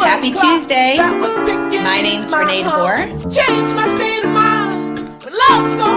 Happy Tuesday. My name's Renee DeVore. Change my state of mind. Love so